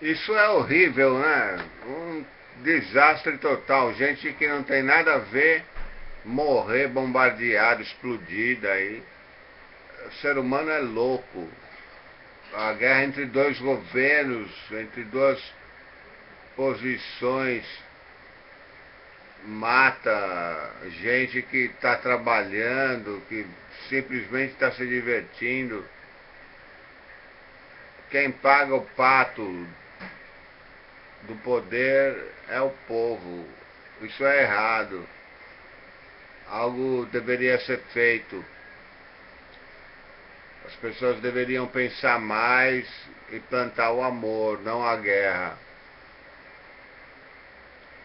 Isso é horrível, né? Um desastre total. Gente que não tem nada a ver morrer bombardeado, explodido aí. O ser humano é louco. A guerra entre dois governos, entre duas posições, mata gente que está trabalhando, que simplesmente está se divertindo. Quem paga o pato do poder é o povo. Isso é errado. Algo deveria ser feito. As pessoas deveriam pensar mais e plantar o amor, não a guerra.